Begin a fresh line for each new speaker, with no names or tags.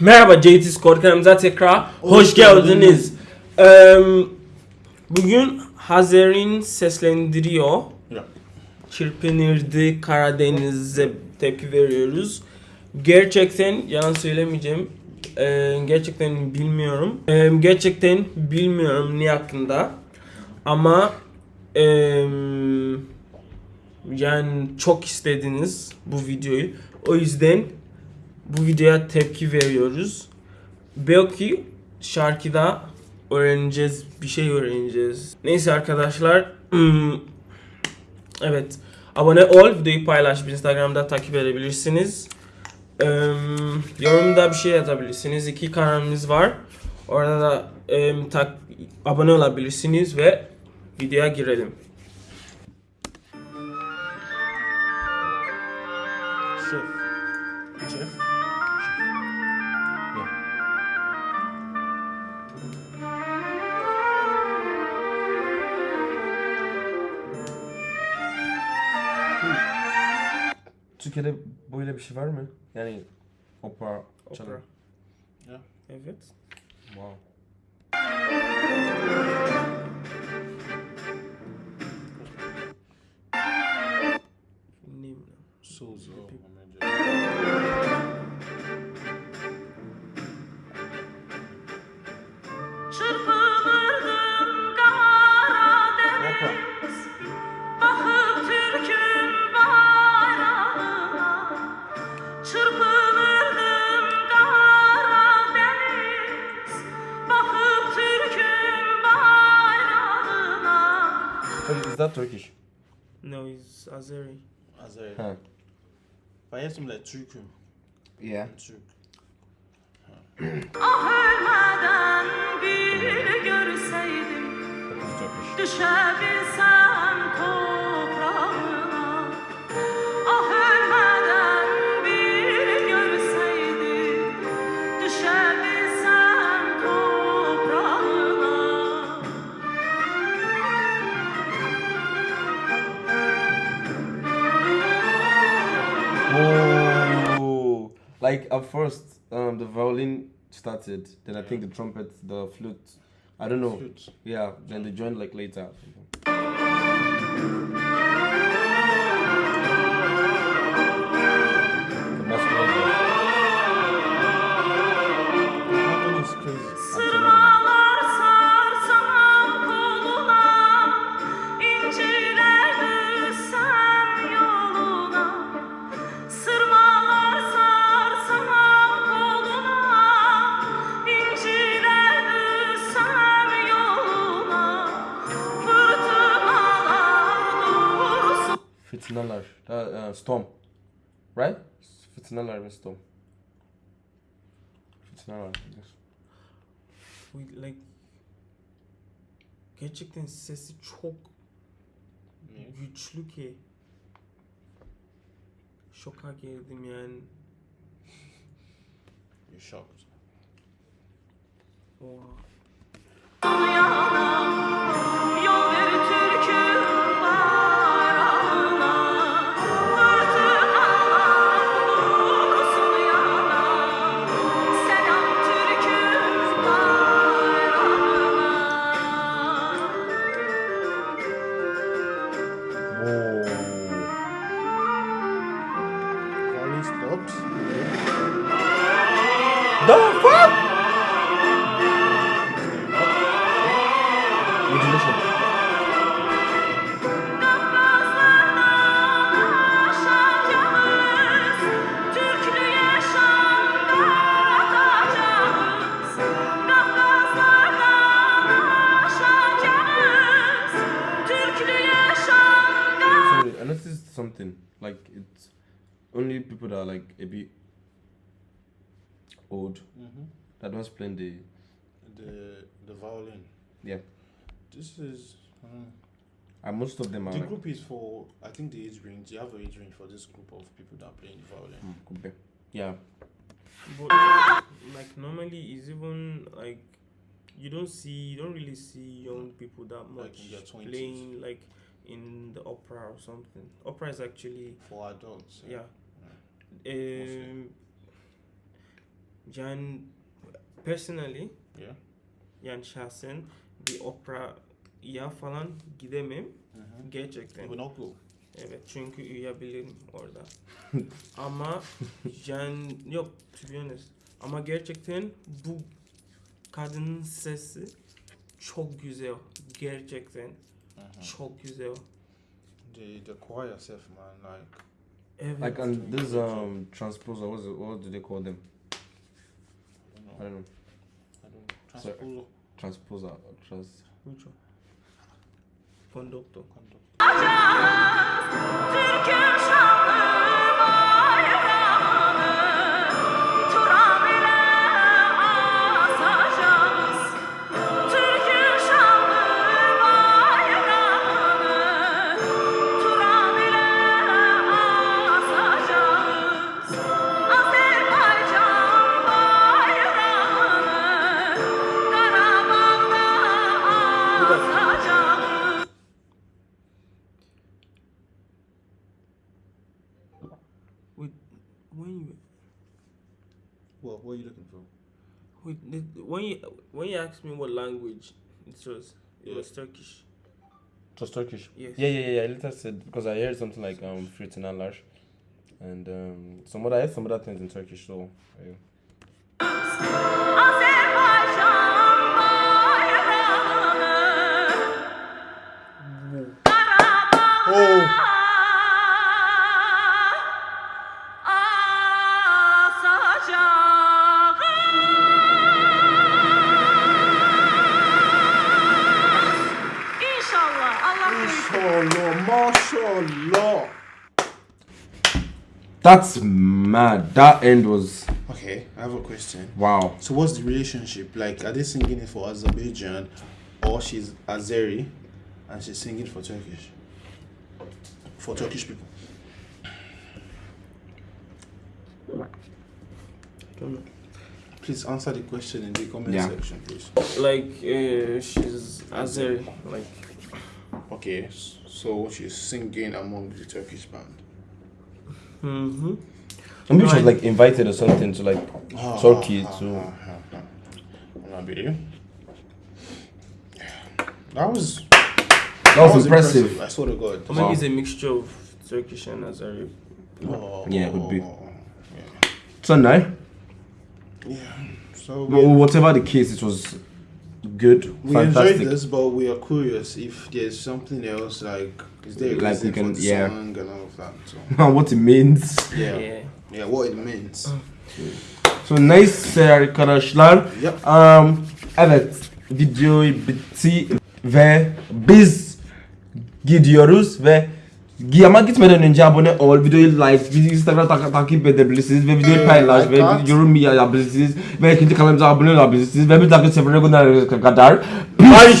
Merhaba JT Squad kanalımıza tekrar hoş geldiniz. Eee, bugün Hazer'in seslendiriyor.
Ya.
Çırpınırdı Karadeniz'e tepki veriyoruz. Gerçekten yalan söylemeyeceğim. Eee, gerçekten bilmiyorum. Eee, gerçekten bilmiyorum ne hakkında. Ama eee, yani çok istediniz bu videoyu. O yüzden bu videoya tepki veriyoruz. Belki şarkıda öğreneceğiz, bir şey öğreneceğiz. Neyse arkadaşlar, hmm, evet abone ol, videoyu paylaş, Instagram'da takip edebilirsiniz. Eee, yorumda bir şey yazabilirsiniz. İki kanalımız var. Orada da em, tak, abone olabilirsiniz ve videoya girelim.
Şef. Şef.
Türkiye'de böyle bir şey var mı? Yani opera çalan.
Opera.
Ya.
Evet.
Wow. So is that Turkish?
No, it's Azeri.
Azeri.
Ha.
Ben yetim de Türk'üm.
Yeah.
Türk.
Ah ölmeden bir görseydim
That is Like at first, um, the violin started. Then I think the trumpet, the flute. I don't know.
Flute.
Yeah. Then they joined like later. Uh, uh, storm. Right? Fitnalar and storm. Yes.
We like gerçekten sesi çok
Niye?
güçlü ki şoka girdim yani.
You're shocked.
Oha.
Like it's only people that are like a bit old
Mm-hmm.
that don't playing the
The the violin.
yeah.
This is. Uh,
And most of them are
the
like,
group is for. I think the age range. You have an age range for this group of people that are playing the violin.
hmm, could be. Yeah.
But like normally it's even like you don't see you don't really see young people that
Like
much
in their 20s.
playing like in the opera or something. Opera is actually
For adults.
yeah.
Mostly.
Um, Yani personally
Yeah.
yani şahsen bir operaya falan gidemem
Mhm.
gerçekten.
You will not go.
Evet çünkü uyuyabilirim orada. Ama yani yok to be honest. Ama gerçekten bu kadının sesi çok güzel. Gerçekten. Çok güzel.
The the choir self, man, like
Evet.
Like and this um transposer, what's it, what do they call them?
I don't know. I don't know. Transposer
Transposer, trans.
Which one? Konduktor.
conduct.
You
looking for?
wait, when you when you asked me what language it was, it
Yeah.
was Turkish.
It was Turkish.
Yes.
Yeah, yeah, yeah. I later said because I heard something like um Fritinalar and um some other I heard some other things in Turkish. So yeah.
Büyük.
mashallah, mashallah.
That's mad. That end was
Okay, I have a question.
wow.
So what's the relationship? Like, are they singing it for Azerbaijan, or she's Azeri, and she's singing for Turkish? For Turkish people.
Don't know.
Please answer the question in the comment
Yeah.
section, please.
Like uh, she's Azeri, like
Okay, so she's singing among the Turkish band.
mm-hmm.
Maybe she was
Right.
like invited or something to like
Ah,
Turkey
ah,
to.
ah. Wanna? That was
That was impressive.
I swear to God.
Or maybe it's a mixture of Turkish and Azari.
Oh,
Yeah, it would be.
Yeah.
So no.
yeah. So
But
we,
whatever the case, it was good,
we
fantastic.
enjoyed this, but we are curious if there's something else like is there a
Like we
reason
can-
for the
yeah.
song and all of that. So
what it means.
yeah,
Yeah.
yeah, what it means.
So nice arkadaşlar.
Yep.
Um, evet videoyu bitti ve biz gidiyoruz ve Gi- ama gitmeden önce abone ol, videoyu like, bizi Instagram tak- takip edebilirsiniz ve videoyu
Evet,
paylaş ve yorum yapabilirsiniz ve ikinci kanalımıza abone olabilirsiniz ve bir dahaki sefere kadar. Bye.